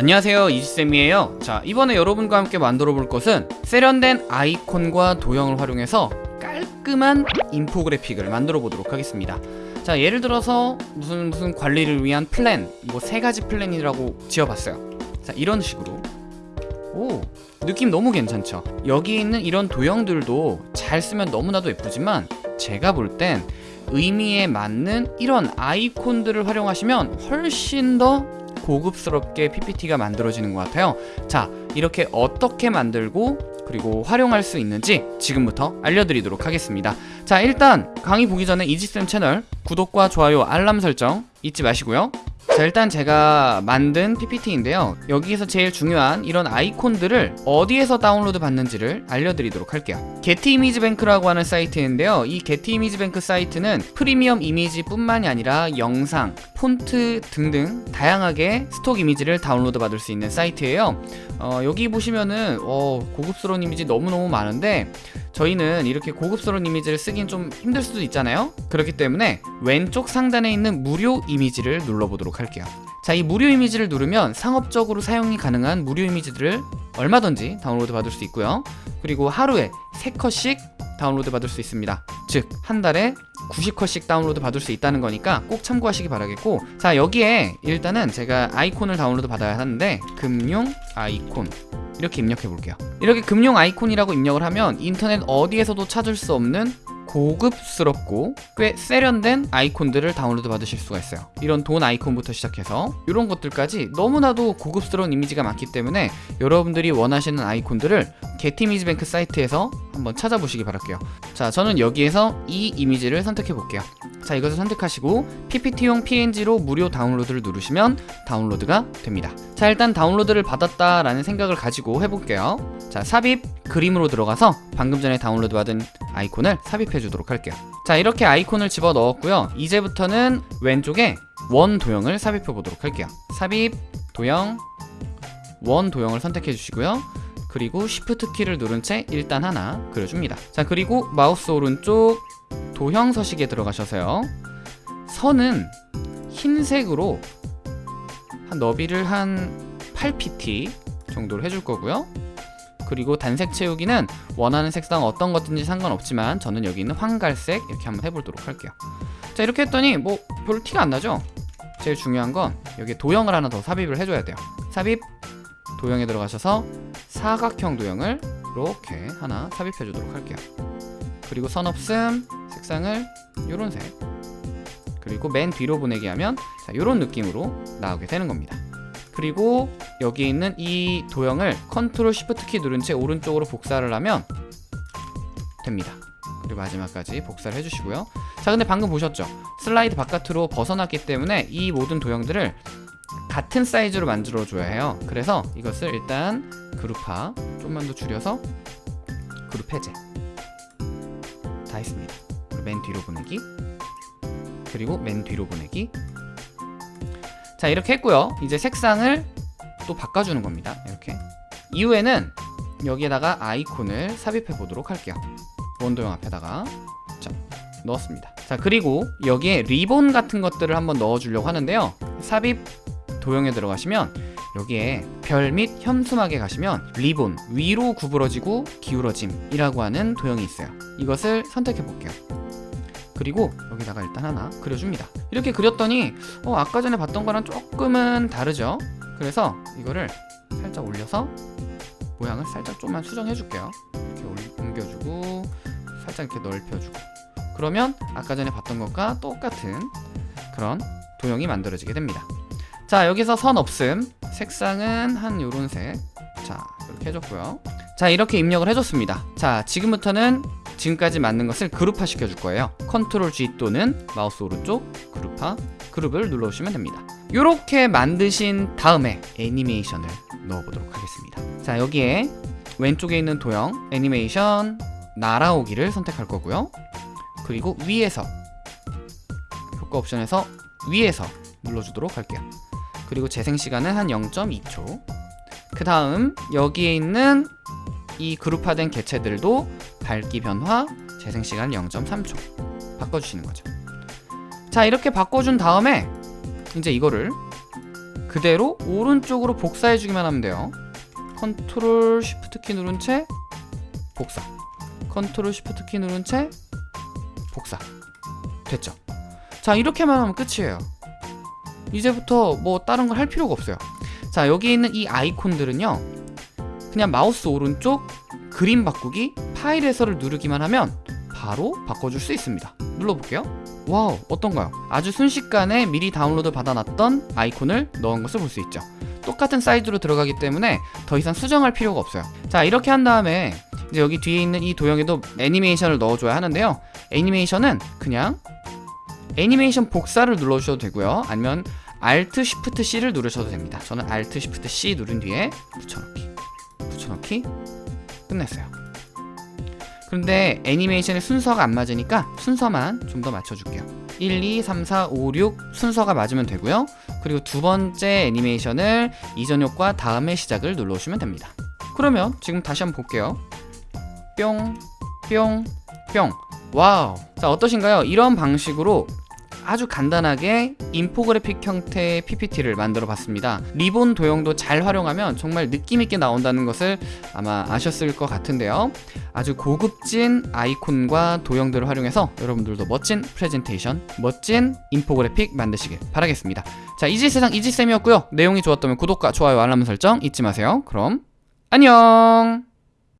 안녕하세요 이지쌤이에요. 자 이번에 여러분과 함께 만들어 볼 것은 세련된 아이콘과 도형을 활용해서 깔끔한 인포그래픽을 만들어 보도록 하겠습니다. 자 예를 들어서 무슨 무슨 관리를 위한 플랜 뭐 세 가지 플랜이라고 지어봤어요. 자 이런 식으로. 오 느낌 너무 괜찮죠? 여기 있는 이런 도형들도 잘 쓰면 너무나도 예쁘지만 제가 볼 땐 의미에 맞는 이런 아이콘들을 활용하시면 훨씬 더 고급스럽게 PPT가 만들어지는 것 같아요. 자 이렇게 어떻게 만들고 그리고 활용할 수 있는지 지금부터 알려드리도록 하겠습니다. 자 일단 강의 보기 전에 이지쌤 채널 구독과 좋아요 알람 설정 잊지 마시고요 자 일단 제가 만든 PPT인데요. 여기에서 제일 중요한 이런 아이콘들을 어디에서 다운로드 받는지를 알려드리도록 할게요. 게티 이미지 뱅크라고 하는 사이트인데요. 이 게티 이미지 뱅크 사이트는 프리미엄 이미지 뿐만이 아니라 영상, 폰트 등등 다양하게 stock 이미지를 다운로드 받을 수 있는 사이트예요. 어, 여기 보시면은 어, 고급스러운 이미지 너무너무 많은데 저희는 이렇게 고급스러운 이미지를 쓰긴 좀 힘들 수도 있잖아요. 그렇기 때문에 왼쪽 상단에 있는 무료 이미지를 눌러보도록 할게요. 자 이 무료 이미지를 누르면 상업적으로 사용이 가능한 무료 이미지들을 얼마든지 다운로드 받을 수 있고요. 그리고 하루에 3컷씩 다운로드 받을 수 있습니다. 즉 한 달에 90컷씩 다운로드 받을 수 있다는 거니까 꼭 참고하시기 바라겠고. 자 여기에 일단은 제가 아이콘을 다운로드 받아야 하는데 금융 아이콘 이렇게 입력해 볼게요. 이렇게 금융 아이콘이라고 입력을 하면 인터넷 어디에서도 찾을 수 없는 고급스럽고 꽤 세련된 아이콘들을 다운로드 받으실 수가 있어요. 이런 돈 아이콘부터 시작해서. 이런 것들까지 너무나도 고급스러운 이미지가 많기 때문에 여러분들이 원하시는 아이콘들을 게티미지뱅크 사이트에서 한번 찾아보시기 바랄게요. 자 저는 여기에서 이 이미지를 선택해 볼게요 자 이것을 선택하시고 PPT용 PNG로 무료 다운로드를 누르시면 다운로드가 됩니다. 자 일단 다운로드를 받았다라는 생각을 가지고 해볼게요. 자 삽입 그림으로 들어가서 방금 전에 다운로드 받은 아이콘을 삽입해 주도록 할게요. 자 이렇게 아이콘을 집어 넣었고요. 이제부터는 왼쪽에 원 도형을 삽입해 보도록 할게요. 삽입 도형 원 도형을 선택해 주시고요. 그리고 Shift 키를 누른 채 일단 하나 그려줍니다. 자 그리고 마우스 오른쪽 도형 서식에 들어가셔서요. 선은 흰색으로 한 너비를 한 8pt 정도로 해줄 거고요. 그리고 단색 채우기는 원하는 색상 어떤 것든지 상관없지만 저는 여기 있는 황갈색 이렇게 한번 해보도록 할게요. 자 이렇게 했더니 뭐 별로 티가 안 나죠? 제일 중요한 건 여기 도형을 하나 더 삽입을 해줘야 돼요. 삽입 도형에 들어가셔서 사각형 도형을 이렇게 하나 삽입해 주도록 할게요. 그리고 선 없음 색상을 요런 색. 그리고 맨 뒤로 보내기 하면 자, 요런 느낌으로 나오게 되는 겁니다. 그리고 여기 있는 이 도형을 Control Shift 키 누른 채 오른쪽으로 복사를 하면 됩니다. 그리고 마지막까지 복사를 해주시고요. 자 근데 방금 보셨죠? 슬라이드 바깥으로 벗어났기 때문에 이 모든 도형들을 같은 사이즈로 만들어 줘야 해요. 그래서 이것을 일단 그룹화 좀만 더 줄여서 그룹 해제. 다 했습니다 맨 뒤로 보내기. 그리고 맨 뒤로 보내기. 자 이렇게 했고요. 이제 색상을 또 바꿔주는 겁니다. 이렇게. 이후에는 여기에다가 아이콘을 삽입해 보도록 할게요. 원도형 앞에다가. 자 넣었습니다. 자 그리고 여기에 리본 같은 것들을 한번 넣어 주려고 하는데요. 삽입 도형에 들어가시면 여기에 별 및 현수막에 가시면 리본 위로 구부러지고 기울어짐 이라고 하는 도형이 있어요. 이것을 선택해 볼게요 그리고 여기다가 일단 하나 그려줍니다. 이렇게 그렸더니 어, 아까 전에 봤던 거랑 조금은 다르죠? 그래서 이거를 살짝 올려서 모양을 살짝 좀만 수정해 줄게요. 이렇게 옮겨주고 살짝 이렇게 넓혀주고. 그러면 아까 전에 봤던 것과 똑같은 그런 도형이 만들어지게 됩니다. 자 여기서 선 없음. 색상은 한 요런 색 자 이렇게 해줬고요. 자 이렇게 입력을 해줬습니다. 자 지금부터는 지금까지 만든 것을 그룹화 시켜줄 거예요. Control G 또는 마우스 오른쪽 그룹화 그룹을 눌러주시면 됩니다. 이렇게 만드신 다음에 애니메이션을 넣어보도록 하겠습니다. 자 여기에 왼쪽에 있는 도형 애니메이션 날아오기를 선택할 거고요. 그리고 위에서 효과 옵션에서 위에서 눌러주도록 할게요. 그리고 재생시간은 한 0.2초. 그 다음 여기에 있는 이 그룹화된 개체들도 밝기 변화, 재생시간 0.3초. 바꿔주시는 거죠. 자 이렇게 바꿔준 다음에 이제 이거를 그대로 오른쪽으로 복사해주기만 하면 돼요. Control Shift 키 누른 채 복사. Control Shift 키 누른 채 복사. 됐죠? 자 이렇게만 하면 끝이에요. 이제부터 뭐 다른 걸 할 필요가 없어요. 자 여기 있는 이 아이콘들은요. 그냥 마우스 오른쪽 그림 바꾸기 파일에서를 누르기만 하면 바로 바꿔줄 수 있습니다. 눌러볼게요. Wow 어떤가요? 아주 순식간에 미리 다운로드 받아놨던 아이콘을 넣은 것을 볼 수 있죠. 똑같은 사이즈로 들어가기 때문에 더 이상 수정할 필요가 없어요. 자 이렇게 한 다음에 이제 여기 뒤에 있는 이 도형에도 애니메이션을 넣어줘야 하는데요. 애니메이션은 그냥 애니메이션 복사를 눌러주셔도 되고요. 아니면 Alt Shift C를 누르셔도 됩니다. 저는 Alt Shift C 누른 뒤에 붙여넣기. 붙여넣기. 끝냈어요 그런데 애니메이션의 순서가 안 맞으니까 순서만 좀 더 맞춰줄게요. 1, 2, 3, 4, 5, 6 순서가 맞으면 되고요. 그리고 두 번째 애니메이션을 이전 효과 다음에 시작을 눌러주시면 됩니다. 그러면 지금 다시 한번 볼게요. 뿅, 뿅, 뿅. Wow. 자 어떠신가요? 이런 방식으로 아주 간단하게 인포그래픽 형태의 PPT를 만들어 봤습니다. 리본 도형도 잘 활용하면 정말 느낌있게 나온다는 것을 아마 아셨을 것 같은데요. 아주 고급진 아이콘과 도형들을 활용해서 여러분들도 멋진 프레젠테이션 멋진 인포그래픽 만드시길 바라겠습니다. 자 이지세상 이지쌤이었고요. 내용이 좋았다면 구독과 좋아요 알람 설정 잊지 마세요. 그럼 안녕